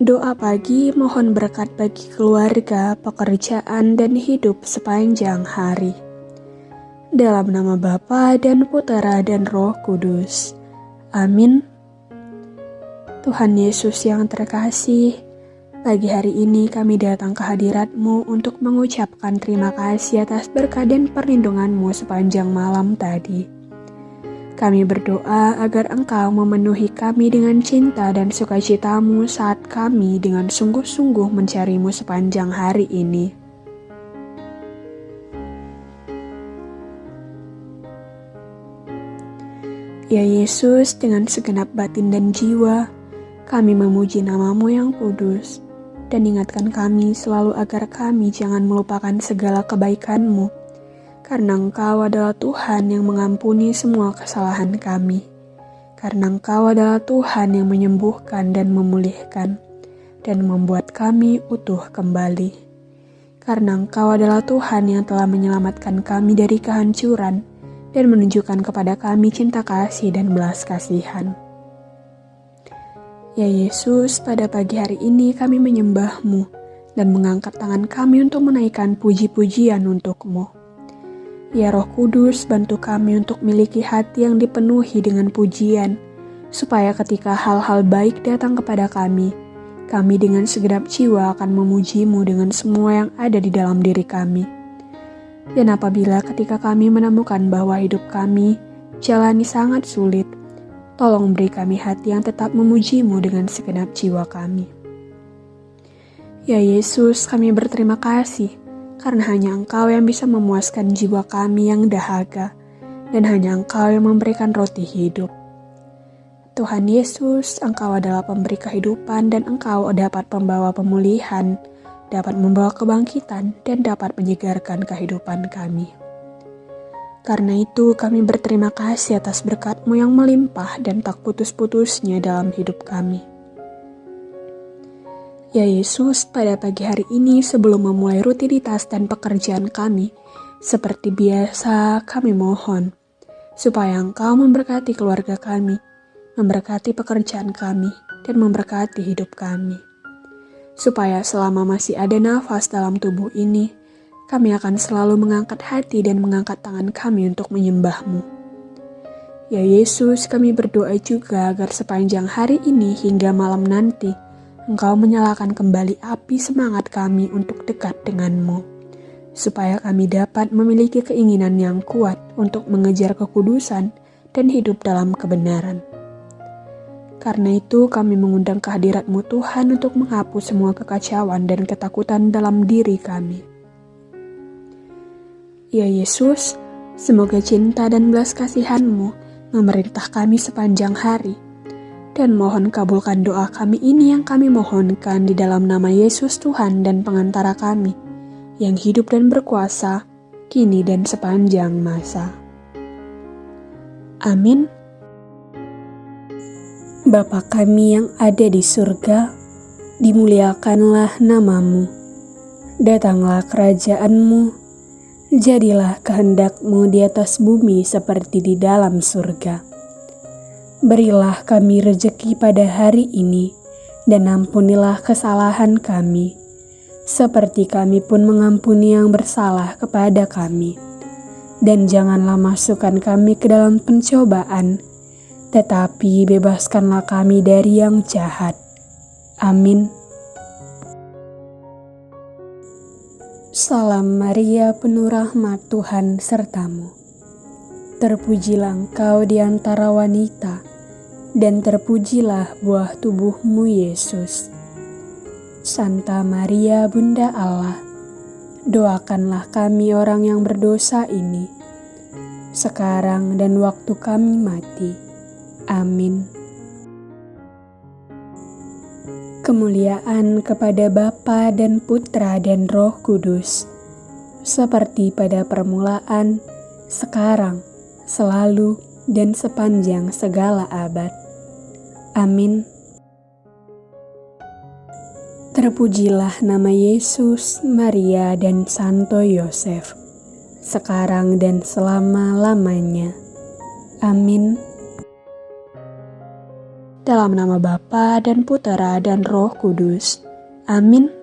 Doa pagi mohon berkat bagi keluarga, pekerjaan, dan hidup sepanjang hari. Dalam nama Bapa dan Putera dan Roh Kudus. Amin. Tuhan Yesus yang terkasih, pagi hari ini kami datang ke hadiratmu untuk mengucapkan terima kasih atas berkat dan perlindunganmu sepanjang malam tadi. Kami berdoa agar Engkau memenuhi kami dengan cinta dan sukacitamu saat kami dengan sungguh-sungguh mencarimu sepanjang hari ini. Ya Yesus, dengan segenap batin dan jiwa, kami memuji namamu yang kudus, dan ingatkan kami selalu agar kami jangan melupakan segala kebaikanmu karena Engkau adalah Tuhan yang mengampuni semua kesalahan kami. Karena Engkau adalah Tuhan yang menyembuhkan dan memulihkan, dan membuat kami utuh kembali. Karena Engkau adalah Tuhan yang telah menyelamatkan kami dari kehancuran, dan menunjukkan kepada kami cinta kasih dan belas kasihan. Ya Yesus, pada pagi hari ini kami menyembahmu dan mengangkat tangan kami untuk menaikkan puji-pujian untukmu. Ya Roh Kudus, bantu kami untuk memiliki hati yang dipenuhi dengan pujian, supaya ketika hal-hal baik datang kepada kami, kami dengan segenap jiwa akan memujimu dengan semua yang ada di dalam diri kami. Dan apabila ketika kami menemukan bahwa hidup kami jalani sangat sulit, tolong beri kami hati yang tetap memujimu dengan segenap jiwa kami. Ya Yesus, kami berterima kasih karena hanya Engkau yang bisa memuaskan jiwa kami yang dahaga, dan hanya Engkau yang memberikan roti hidup. Tuhan Yesus, Engkau adalah pemberi kehidupan dan Engkau dapat membawa pemulihan, dapat membawa kebangkitan, dan dapat menyegarkan kehidupan kami. Karena itu kami berterima kasih atas berkat-Mu yang melimpah dan tak putus-putusnya dalam hidup kami. Ya Yesus, pada pagi hari ini sebelum memulai rutinitas dan pekerjaan kami, seperti biasa kami mohon, supaya Engkau memberkati keluarga kami, memberkati pekerjaan kami, dan memberkati hidup kami. Supaya selama masih ada nafas dalam tubuh ini, kami akan selalu mengangkat hati dan mengangkat tangan kami untuk menyembahmu. Ya Yesus, kami berdoa juga agar sepanjang hari ini hingga malam nanti, Engkau menyalakan kembali api semangat kami untuk dekat denganmu, supaya kami dapat memiliki keinginan yang kuat untuk mengejar kekudusan dan hidup dalam kebenaran. Karena itu kami mengundang kehadiratmu Tuhan untuk menghapus semua kekacauan dan ketakutan dalam diri kami. Ya Yesus, semoga cinta dan belas kasihanmu memerintah kami sepanjang hari, dan mohon kabulkan doa kami ini yang kami mohonkan di dalam nama Yesus Tuhan dan pengantara kami, yang hidup dan berkuasa, kini dan sepanjang masa. Amin. Bapa kami yang ada di surga, dimuliakanlah namamu. Datanglah kerajaanmu, jadilah kehendakmu di atas bumi seperti di dalam surga. Berilah kami rejeki pada hari ini, dan ampunilah kesalahan kami, seperti kami pun mengampuni yang bersalah kepada kami. Dan janganlah masukkan kami ke dalam pencobaan, tetapi bebaskanlah kami dari yang jahat. Amin. Salam Maria, penuh rahmat Tuhan sertamu. Terpujilah engkau di antara wanita, dan terpujilah buah tubuhmu Yesus. Santa Maria Bunda Allah, doakanlah kami orang yang berdosa ini, sekarang dan waktu kami mati. Amin. Kemuliaan kepada Bapa dan Putra dan Roh Kudus, seperti pada permulaan, sekarang, selalu, dan sepanjang segala abad. Amin. Terpujilah nama Yesus, Maria, dan Santo Yosef, sekarang dan selama-lamanya. Amin. Dalam nama Bapa dan Putera dan Roh Kudus. Amin.